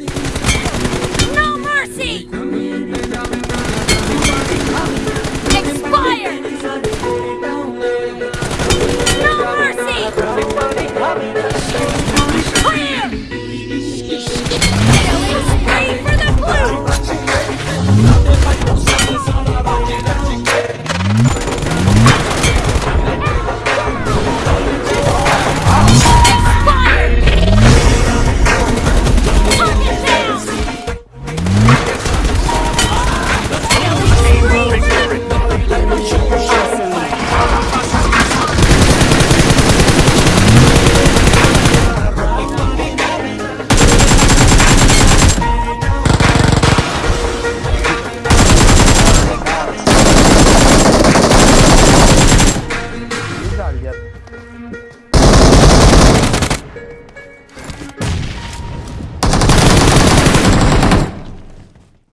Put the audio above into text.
No mercy!